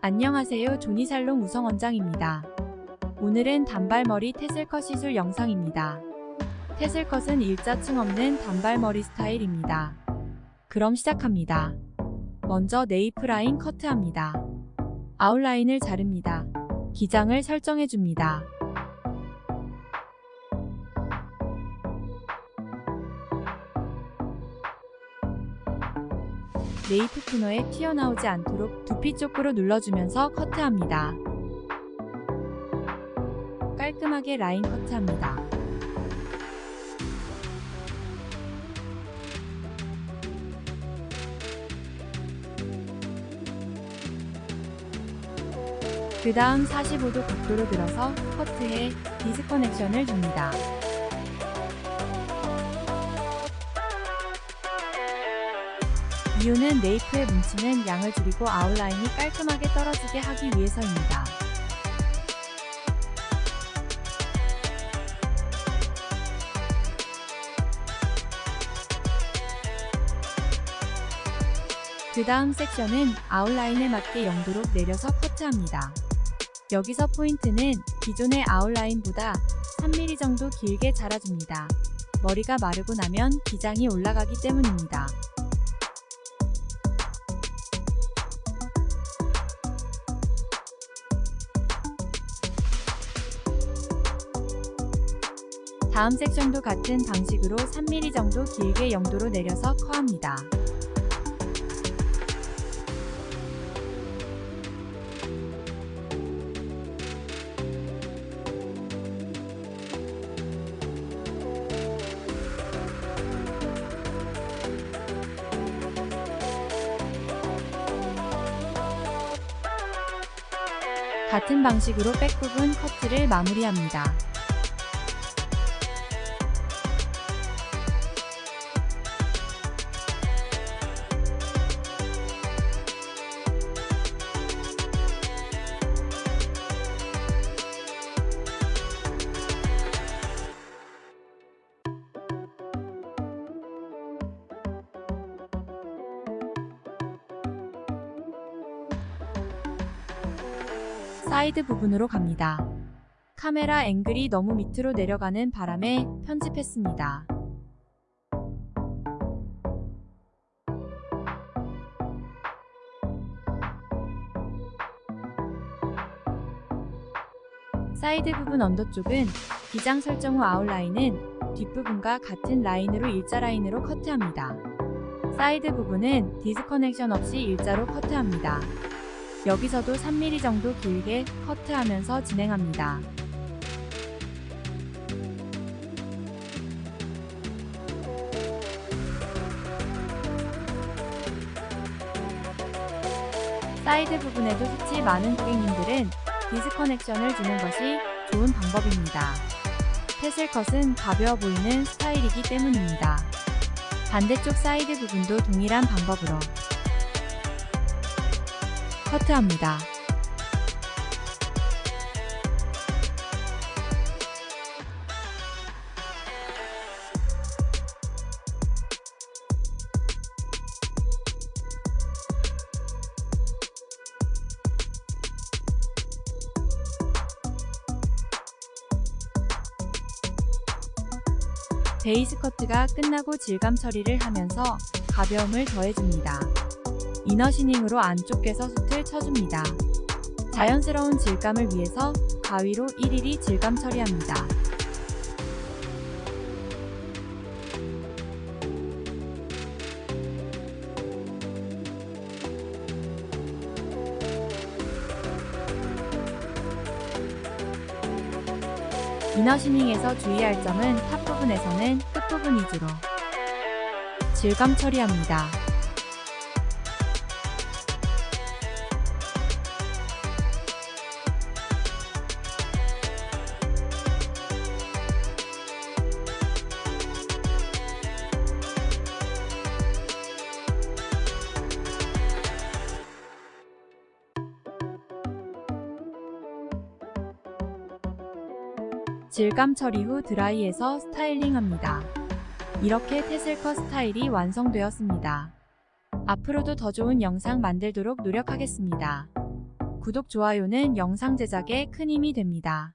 안녕하세요 조니살롱 우성원장입니다. 오늘은 단발머리 테슬컷 시술 영상입니다. 테슬컷은 일자층 없는 단발머리 스타일입니다. 그럼 시작합니다. 먼저 네이프 라인 커트합니다. 아웃라인을 자릅니다. 기장을 설정해줍니다. 네이프 코너에 튀어나오지 않도록 두피 쪽으로 눌러주면서 커트합니다. 깔끔하게 라인 커트합니다. 그 다음 45도 각도로 들어서 커트해 디스커넥션을 줍니다. 이유는 네이프에 뭉치는 양을 줄이고 아웃라인이 깔끔하게 떨어지게 하기 위해서입니다. 그 다음 섹션은 아웃라인에 맞게 영도로 내려서 커트합니다. 여기서 포인트는 기존의 아웃라인보다 3mm 정도 길게 자라줍니다. 머리가 마르고 나면 기장이 올라가기 때문입니다. 다음 섹션도 같은 방식으로 3mm 정도 길게 영도로 내려서 커합니다. 같은 방식으로 백부분 커트를 마무리합니다. 사이드 부분으로 갑니다. 카메라 앵글이 너무 밑으로 내려가는 바람에 편집했습니다. 사이드 부분 under 쪽은 기장 설정 후 아웃라인은 뒷부분과 같은 라인으로 일자 라인으로 커트합니다. 사이드 부분은 disconnection 없이 일자로 커트합니다. 여기서도 3mm 정도 길게 커트하면서 진행합니다. 사이드 부분에도 숱이 많은 고객님들은 disconnection을 주는 것이 좋은 방법입니다. tassel cut은 가벼워 보이는 스타일이기 때문입니다. 반대쪽 사이드 부분도 동일한 방법으로 커트합니다. 베이스 커트가 끝나고 질감 처리를 하면서 가벼움을 더해줍니다. inner thinning으로 안쪽에서 숱을 쳐줍니다. 자연스러운 질감을 위해서 가위로 일일이 질감 처리합니다. inner thinning에서 주의할 점은 top 부분에서는 끝 부분 위주로 질감 처리합니다. 질감 처리 후 드라이해서 스타일링합니다. 이렇게 테슬컷 스타일이 완성되었습니다. 앞으로도 더 좋은 영상 만들도록 노력하겠습니다. 구독, 좋아요는 영상 제작에 큰 힘이 됩니다.